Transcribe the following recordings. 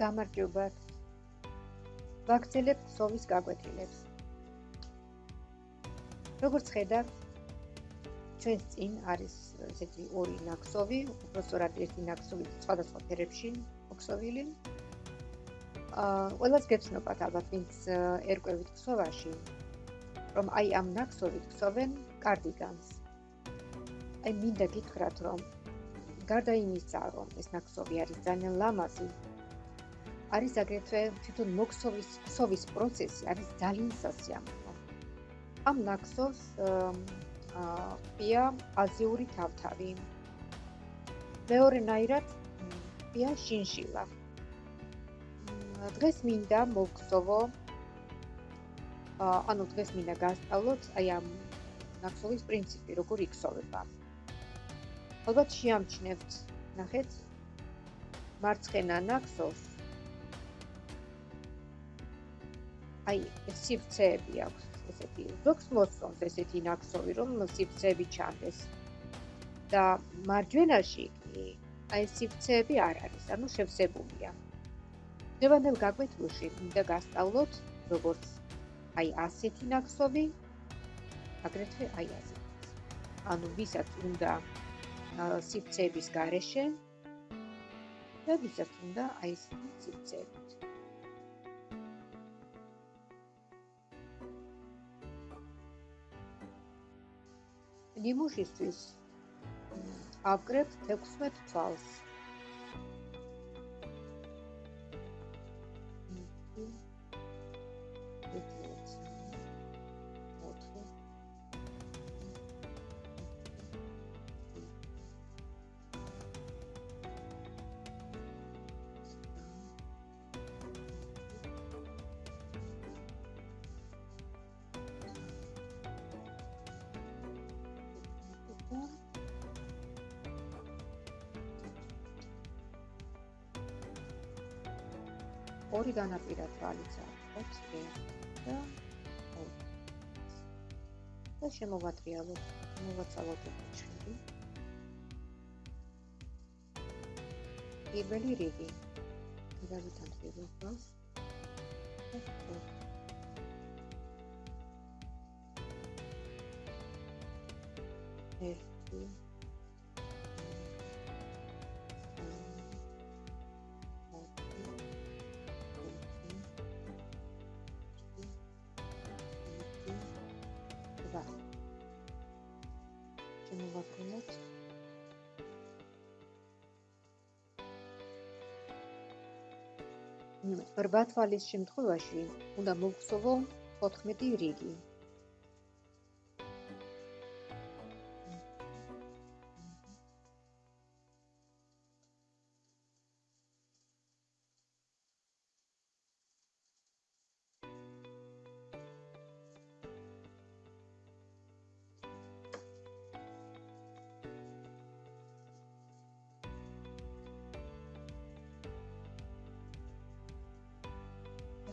გამარჯობათ. ვაქცელებ ქსოვის გაკვეთილებს. როგორც ხედავთ, ჩვენს წინ არის ესეთი ორი ნაკსოვი, უბრალოდ ერთი ნაკსოვი სხვადასხვა ფერებში მოქსოვილი. აა, ყველას გეცნობათ ალბათ, ვინც ერკვევით ქსოვაში, რომ აი ამ ნაკსოვით ქსოვენ კარდიგანს. აი მინდა გითხრათ, რომ გარდა იმისა, რომ ეს ნაკსოვი არის ძალიან ლამაზი, არის აგრეთვე თვითონ მოქსოვის ქსოვის პროცესი არის ძალიან სასიამოვნო. ამ ნაკსოვს აა აზიური თავთავი. მეორე ნაირად პია შინშილა. დღეს მინდა მოქსოვო ანუ დღეს მინდა გასწავლოთ აი ამ ნაკსოვის პრინციპი, როგორ იქსოვება. ალბათ შეამჩნევთ ნახეთ მარცხენა ნაკსოს აი სიფცეები აქვს ესეთი ზოგს მოსწონს ესეთი ნაკსოვი რომ სიფცეები ჩანდეს. და მარჯვენაში კი აი სიფცეები არ არის ანუ შევსებულია. დევანდელ გაკვეთილში მინდა გასწავლოთ როგორც აი ასეთი ნაკსოვი აგრეთვე აი ასეთი ანუ ვისაც უნდა სიფცეების გარეშე და ვისაც უნდა აი ეს სიფცეებით. ნიმუშისთვის აკრებ 16 თვალს. ორი განაპირა თვალიც აქვს და და შემოვატრიალოთ მოვაცალოთ ჩხირი პირველი რიგი. გადავითან პირველ თვალს ერთი 8 თვალის შემთხვევაში უნდა მოვხსოვო 14 რიგი.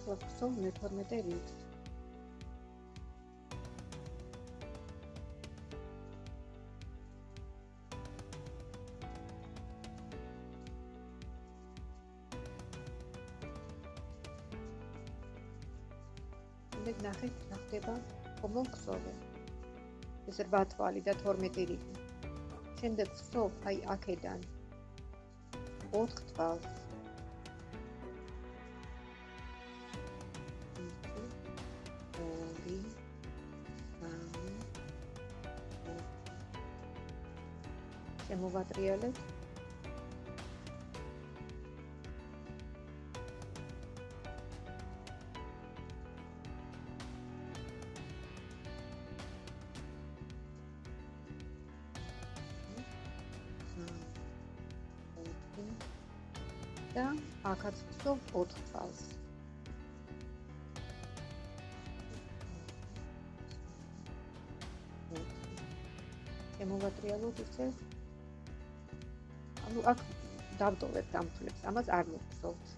ვახსოვ მე-12 რიგს. მე ნახეთ, ნახდება კომონქსოვე. ეს 8 თვალი და 12 რიგი. შემდეგ ვსოვ აი აქედან 4 თვალს. შემოვატრიალებ. და აქაც ვსოვ 4 წელს. შემოვატრიალოთ ისე ანუ აქ დავტოვებ დამთვლებს, ამას არ მოგხსოვთ.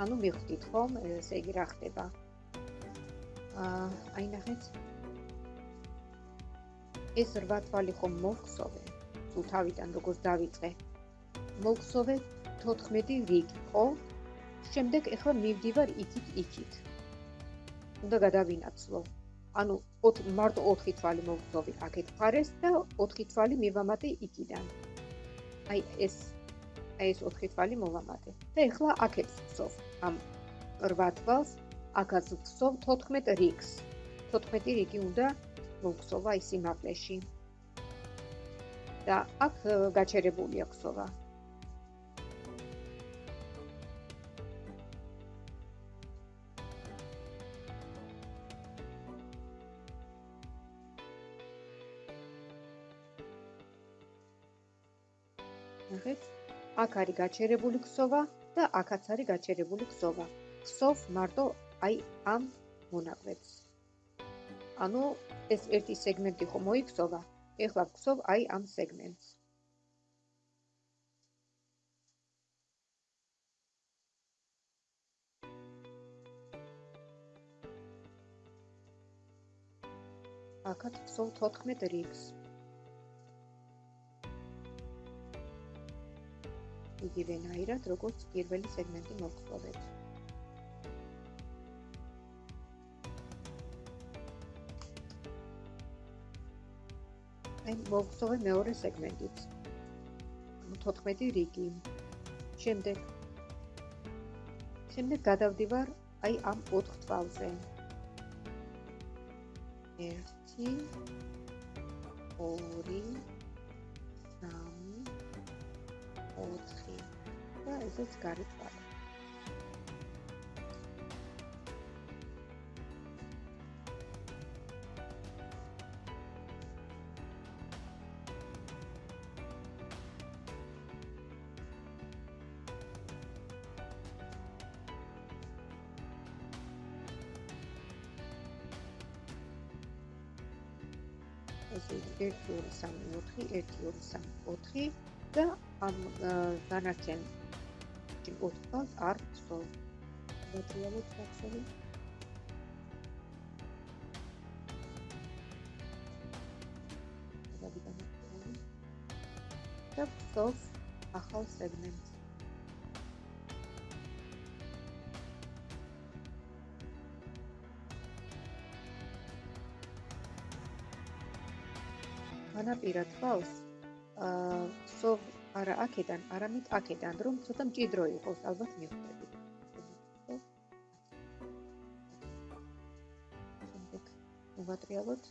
ანუ მიხვდით ხომ, ესე იგი რა ხდება? აი ნახეთ. ეს რვა თვალი ხომ მოგხსოვე? თუ თავიდან როგორც დავიწყე. მოგხსოვე 14 რიგი, ხო? შემდეგ ეხლა მივდივარ იქით იქით. უნდა გადავინაცვლო. ანუ მარტო 4 თვალი მოგხსოვე აქეთ ფარეს და 4 თვალი მივამატე იქიდან. აი ეს აი ეს 4 თვალი მოვამატე. და ეხლა აქეთ ვხსოვ. ამ 8 თვალს აქაც ვხსოვ 14 რიგს. 14 რიგი უნდა მოვხსოვა ის იმაკლეში. და აქ გაჩერებული აქვსოვა. ნახეთ, აქ არის გაჩერებული ქსოვა და აქაც არის გაჩერებული ქსოვა. ქსოვ მარტო აი ამ მონაკვეთს. ანუ ეს ერთი სეგმენტი ხო მოიქცოვა, ეხლა ვქსოვ აი ამ სეგმენტს. აქაც ვქსოვ 14 რიგს. იგივენაირად, როგორც პირველი სეგმენტი მოგწოდეთ. აი, მოგწოვე მეორე სეგმენტიც. 14 რიგი. შემდეგ შემდეგ გადავდივარ აი ამ 4 თვალზე. 1 2 4 და ესეც გარეთვალა. ესე იგი 1 2 3 4 1 2 3 4 და ამ დანარჩენ ჭირკოთს არ ვსო. მეტრიალოთ ფაქტორი. და ვსოს ახალ სეგმენტს. განაპირა თვალს აა ვსოვ არა აქედან, არამედ აქედან, რომ ცოტა მჭიდრო იყოს, ალბათ მიხვდებით. შემდეგ მოვატრიალოთ.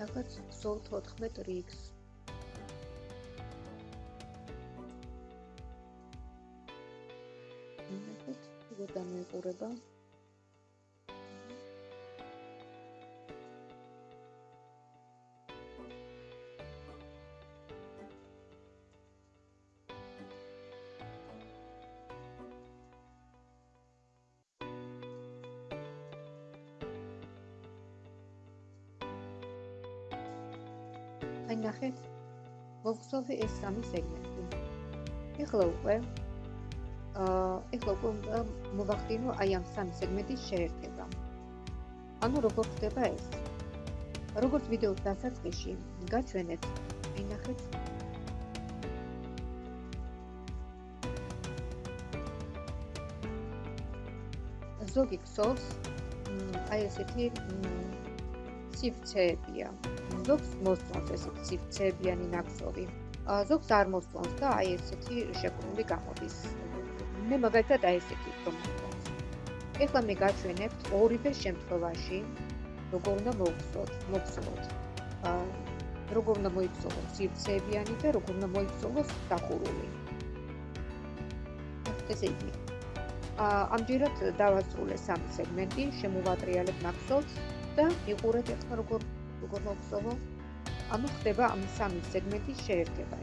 რაღაც სულ 14 რიგს. ნახეთ, როგორ დამეყურება. მოგხსოვე ეს სამი სეგმენტი ეხლა უკვე აა ეხლა უკვე მოვახდინო აი ამ სამი სეგმენტის შეერთება ანუ როგორ ხდება ეს როგორც ვიდეოს დასაწყისში გაჩვენეთ. ინახეთ. ზოგი ქსოვს აი ესეთი ციფცეებია. ზოგს მოსწონს ესეთი ციფცეებიანი ნაკსოვი. ზოგს არ მოსწონს და აი ესეთი შეკრული გამოდის. მე მაგალითად აი ესეთი რომ მოსწონს. ეხლა მე გაჩვენებთ ორივე შემთხვევაში როგორ უნდა მოვხსოთ, მოვხსოთ. აა როგორ უნდა მოიქცოლოს ციფცეებიანი და როგორ უნდა მოიქცოლოს დახურული. ესე იგი. აა ამჯერად დავასრულე სამი სეგმენტი, შემოვატრიალებ ნაკსოვს და მიყურეთ ახლა როგორ როგორ მოვხსოვო. ანუ ხდება ამ სამი სეგმენტის შეერთება.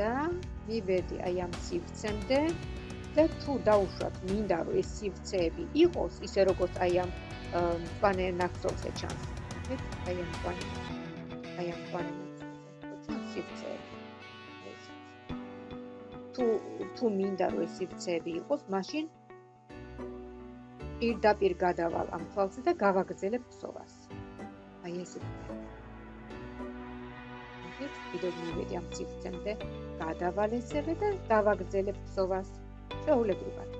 და მივედი აი ამ სივრცემდე და თუ დაუშვათ მინდა რომ ეს სივრცეები იყოს ისე როგორც აი ამ პანე ნახსოვზე ჩანს აი ამ პანე აი ამ ჩანს სივრცეები თუ თუ მინდა რომ ეს სივრცეები იყოს მაშინ პირდაპირ გადავალ ამ თვალზე და გავაგრძელებ ფსოვას აი ვთქვით, კიდევ მივედი ამ ციფრამდე, გადავალ ესევე და დავაგრძელებ ფსოვას შეულებრივად.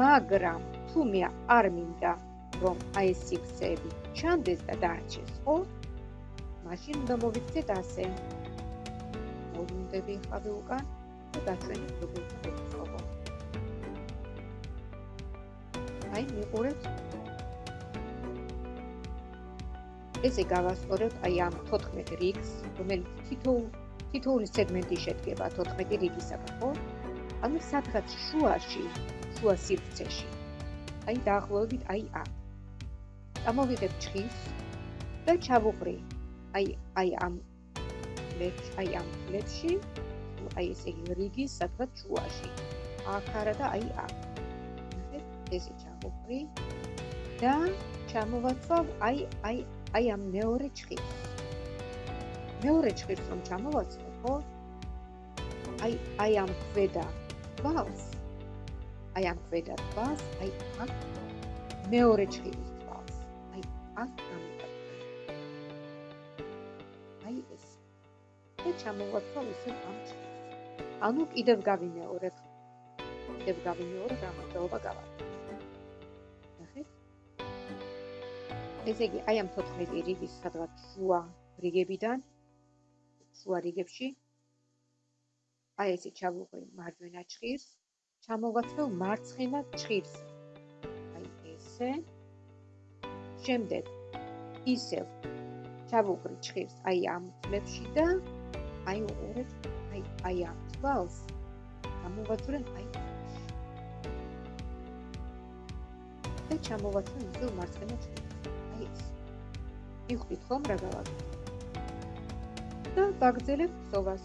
მაგრამ თუ მე არ მინდა რომ აი ეს ციფრები ჩანდეს და დაარჩეს, ხო? მაშინ უნდა მოვიქცეთ ასე. მოვუნდები ხავე უკან და დაჩვენებ როგორ ფსოვო. აი მიყურებთ ესე გავასწორებ აი ამ 14 რიგს, რომელიც თითოეულ თითოეული სეგმენტი შედგება 14 რიგისაგან, ხო? ანუ სადღაც შუაში, შუა სივრცეში. აი დაახლოებით აი ამ. ამოვიღებ ჭხის და ჩავუყრი. აი აი ამ ლეთ აი ამ ლეთში, აი ესე იგი რიგის სადღაც შუაში. აქ არა და აი ამ. ესე ჩავუყრი და ჩამოვაცვალ აი აი აი ამ მეორე ჭხის. მეორე ჭხის რომ ჩამოვაცხო, ხო? აი აი ამ ქვედა თვალს. აი ამ ქვედა თვალს, აი აქ მეორე ჭხის აქ გამოვაცხო. აი ეს. და ჩამოვაცხო ისე ამ ჭხის. ანუ კიდევ გავიმეორებ. კიდევ გავიმეორებ გამოდაობა გავაკეთე. ესე იგი, აი ამ 14 რიგის სადღაც შუა რიგებიდან შუა რიგებში აი ესე ჩავუყრი მარჯვენა ჭხირს, ჩამოვაცველ მარცხენა ჭხირს. აი ესე. შემდეგ ისევ ჩავუყრი ჭხირს აი ამ წლებში და აი უყურეთ აი აი ამ თვალს. ჩამოვაცვლენ აი და ჩამოვაცვლენ ისევ მარცხენა ჭხირს. მიხვდით ხომ რა გავაკეთე და ვაგრძელებ სოვას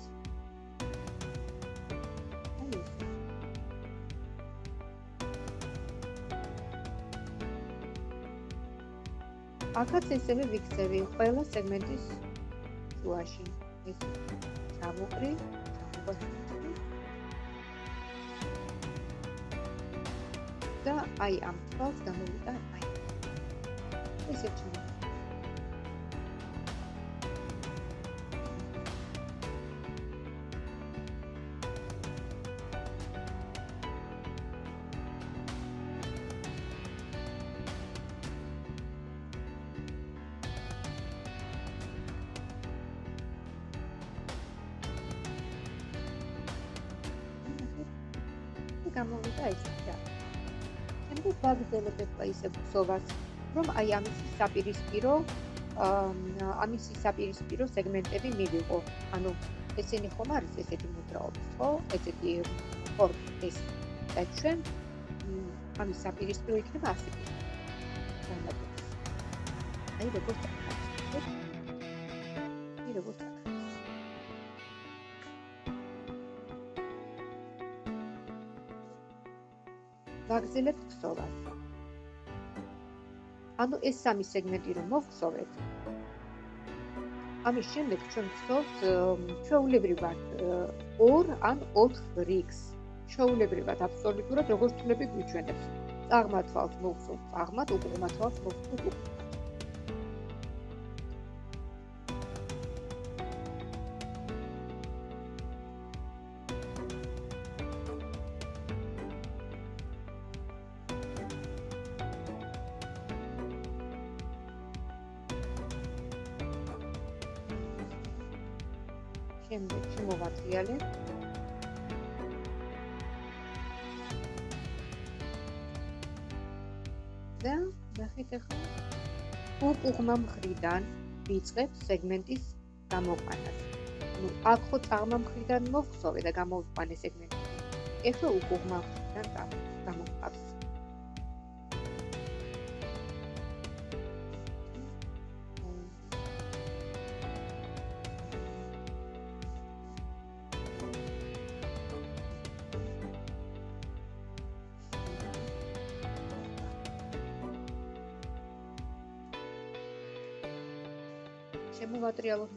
აქაც ესევე ვიქცევი ყველა სეგმენტის შუაში ეს ჩამოყრი ჩამოყრი. და აი ამ თვალს გამოვიდა აი. ესე ჩამო გამოვიდა ეს რა. შემდეგ ვაგრძელებ ახლა ისე ფსოვას, რომ აი ამის საპირისპირო ამის საპირისპირო სეგმენტები მივიღო. ანუ ესენი ხომ არის ესეთი მოძრაობა, ხო? ესეთი ეს და ჩვენ ამის საპირისპირო იქნება ასე. აი როგორც ვაგზელებ ქსოვას. ანუ ეს სამი სეგმენტი რომ მოვხსოვეთ, ამის შემდეგ ჩვენ ვცდილობთ ჩვეულებრივად 2 ან 4 რიგს. ჩვეულებრივად აბსოლუტურად როგორც თვლები გვიჩვენებს. წარმართვალს მოხსოვს, წარმართ უკუღმართვალს მოხსოვს. შემდეგში უკუღმა მხრიდან ვიწყებ სეგმენტის გამოყვანას. ну, აქ ხო წაღმა მხრიდან მოვხსოვე და გამოვიყვანე სეგმენტი. ეხლა უკუღმა მხრიდან გამოყვავს.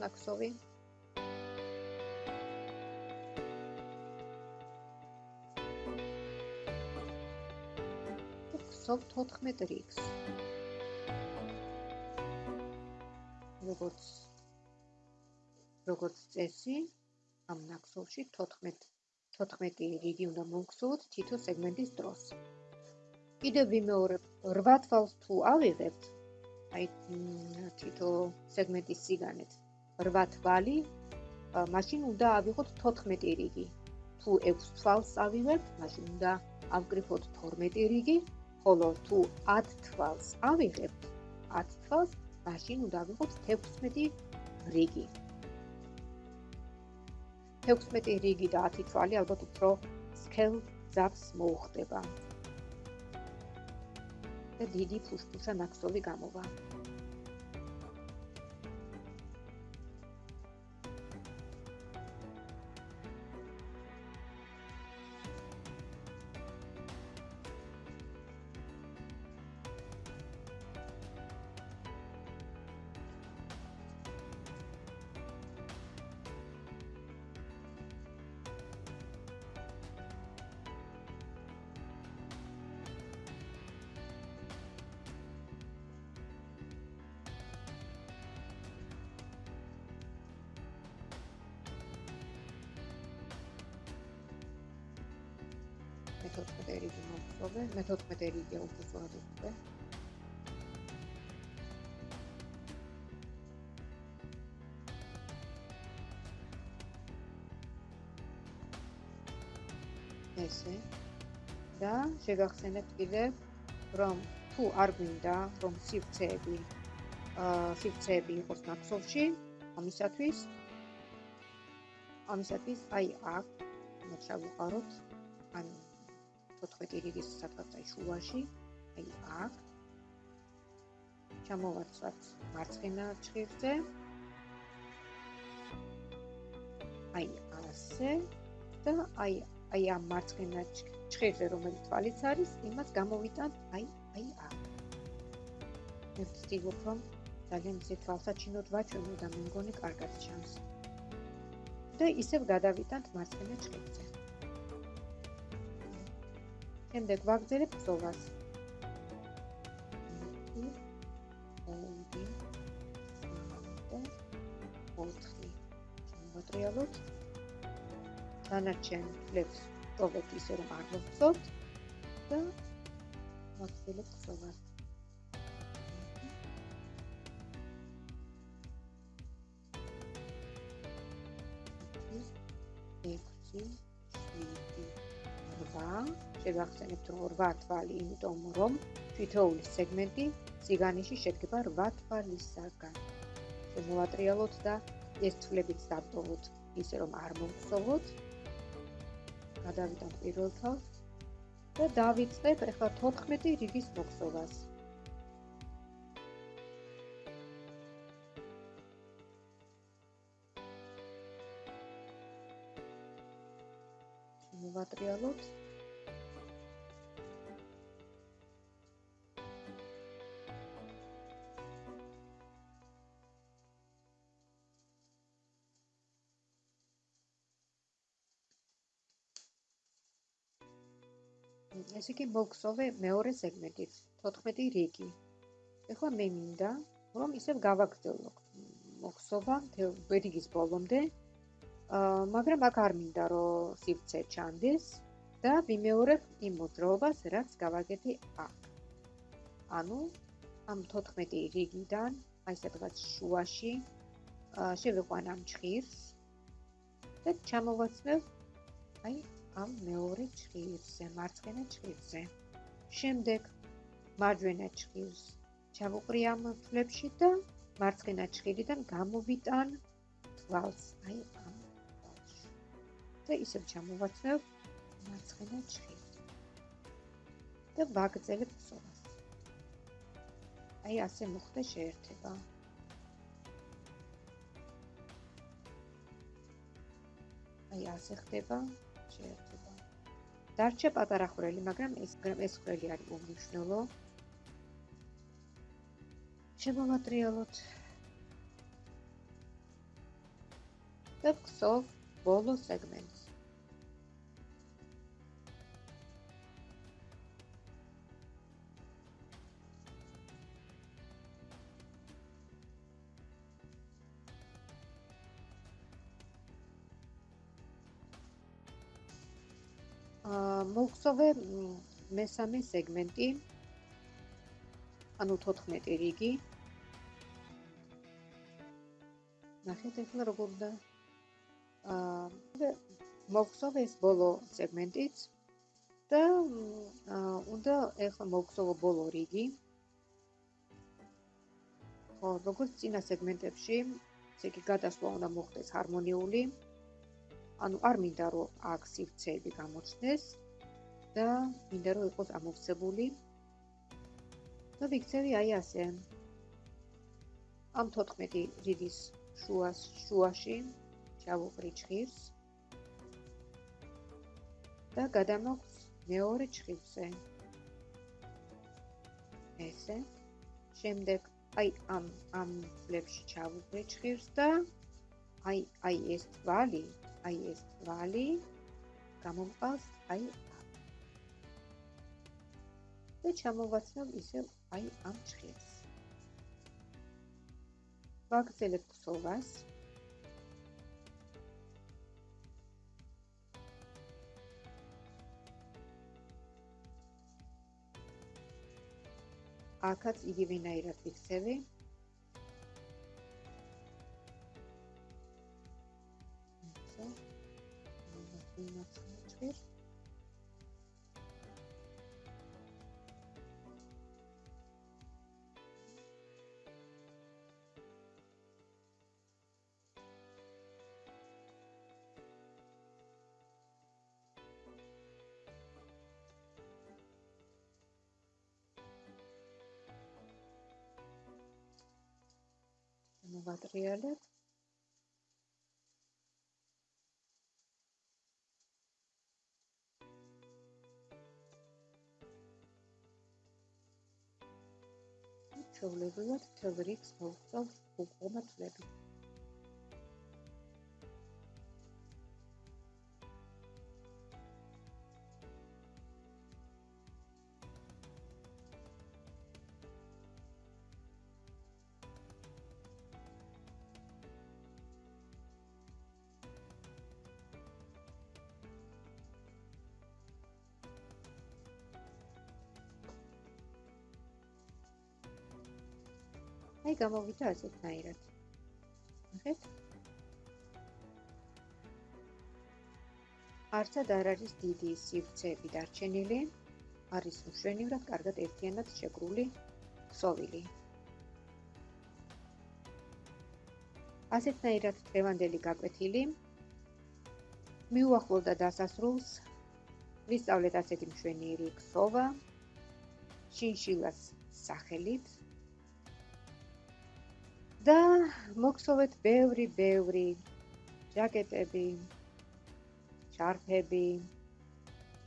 ნაკსოვი. ხსოვ 14 რიგს. როგორც როგორც წესი, ამ ნაკსოვში 14 14 რიგი უნდა მოგხსოვოთ თითო სეგმენტის დროს. კიდევ ვიმეორებ 8 თვალს თუ ავიღებთ, აი თითო სეგმენტის სიგანეთ 8 თვალი მაშინ უნდა ავიღოთ 14 რიგი. თუ 6 თვალს ავიღებთ მაშინ უნდა ავკრიფოთ 12 რიგი. ხოლო თუ 10 თვალს ავიღებთ 10 თვალს მაშინ უნდა ავიღოთ 16 რიგი. 16 რიგი და 10 თვალი ალბათ უფრო სკელ ზავს მოუხდება. და დიდი ფუშფუშა ნაკსოვი გამოვა. მე-14 რიგი მომწოვე, მე-14 რიგი უბრალოდ უკვე. ესე და შეგახსენებთ კიდევ რომ თუ არ გვინდა რომ სივრცეები აა სივრცეები იყოს ნაკსოვში ამისათვის ამისათვის აი აქ მოჩა ვიყაროთ ანუ 14 რიგის სადღაც შუაში, აი აქ. ჩამოვარცვათ მარცხენა ჭირზე. აი ასე და აი აი ამ მარცხენა ჭირზე რომელიც თვალიც არის, იმას გამოვიტანთ აი აი აქ. ვცდილობ რომ ძალიან ისე თვალსაჩინოდ ვაჩვენო და მე მგონი კარგად ჩანს. და ისევ გადავიტანთ მარცხენა ჭირზე. შემდეგ ვაგზელებ ბრძოლას. მოტრიალოთ. დანარჩენ ფლებს ტოვეთ ისე რომ არ მოგწოთ და ვაგზელებ ბრძოლას. შეგახსენებთ რომ 8 თვალი, იმიტომ რომ თითოეული სეგმენტი ციგანიში შედგება 8 თვალისაგან. შემოვატრიალოთ და ეს თვლებიც დაბოლოთ, ისე რომ არ მომხსოვოთ. გადავიდეთ პირველ თვალს და დავიწყებ ახლა 14 რიგის მოხსოვას. მოვატრიალოთ ესე იგი მოგხსოვე მეორე სეგმენტით 14 რიგი. ეხლა მე მინდა რომ ისევ გავაგრძელო მოგხსოვა რიგის ბოლომდე. აა მაგრამ აქ არ მინდა რომ სივრცე ჩანდეს და ვიმეორებ იმ მოძრაობას, რაც გავაკეთე აქ. ანუ ამ 14 რიგიდან აი სადღაც შუაში შევიყვან ამ ჭხირს და ჩამოვაცნებ აი ამ მეორე ჭხირზე, მარცხენა ჭხირზე. შემდეგ მარჯვენა ჭხირს ჩავუყრი ამ ფლებში და მარცხენა ჭხირიდან გამოვიტან თვალს, აი ამ თვალში. და ისევ ჩამოვაცნებ მარცხენა ჭხირს. და ვაგრძელებ ხსოვას. აი ასე მოხდა შეერთება. აი ასე ხდება შეერთება. დარჩა პატარა ხვრელი, მაგრამ ეს ეს ხვრელი არის უმნიშვნელო. შემოვატრიალოთ. და ვქსოვ ბოლო სეგმენტს. მოგხსოვე მესამე სეგმენტი. ანუ 14 რიგი. ნახეთ ახლა როგორ და აა მოგხსოვე ეს ბოლო სეგმენტიც. და უნდა ახლა მოგხსოვო ბოლო რიგი. ხო როგორც წინა სეგმენტებში ესე იგი გადასვლა უნდა მოხდეს ჰარმონიული. ანუ არ მინდა რომ აქ სივრცეები გამოჩნდეს და მინდა რომ იყოს ამოვსებული. და ვიქცევი აი ასე. ამ 14 რიგის შუას შუაში ჩავუყრი ჭხირს და გადამოხს მეორე ჭხირზე ესე. შემდეგ აი ამ ამ ფლებში ჩავუყრი ჭხირს და აი აი ეს თვალი აი ეს თვალი გამომყავს აი და ჩამოვაცნობ ისევ აი ამ ჭხილს. ვაგრძელებ ქსოვას. აქაც იგივენაირად ვიქცევი. ვიმოწმე. მოვატრიალებ ჩვეულებრივად მთელ რიგს მოვწოვ უყომა თვლები. აი გამოვიდა ასეთნაირად. ნახეთ? არცად არ არის დიდი სივრცეები დარჩენილი. არის უშვენივრად კარგად ერთიანად შეგრული ქსოვილი. ასეთნაირად დღევანდელი გაკვეთილი მიუახლოვდა დასასრულს. ვისწავლეთ ასეთი მშვენიერი ქსოვა. შინშილას სახელით და მოგხსოვეთ ბევრი ბევრი ჯაკეტები შარფები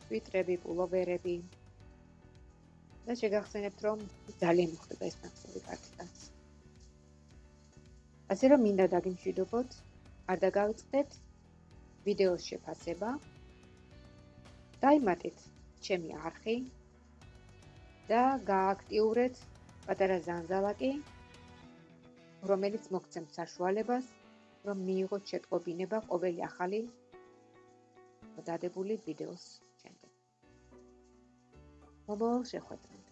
სვიტრები პულოვერები. და შეგახსენებთ რომ ძალიან მოხდება ეს ნახსოვი კარტიდან ასე რომ მინდა დაგიმშვიდობოთ არ დაგავიწყდეთ ვიდეოს შეფასება. დაიმატეთ ჩემი არხი და გააქტიურეთ პატარა ზანზალაკი, რომელიც მოგცემთ საშუალებას, რომ მიიღოთ შეტყობინება ყოველი ახალი დადებული ვიდეოს შემდეგ. მომავალ შეხვედრამდე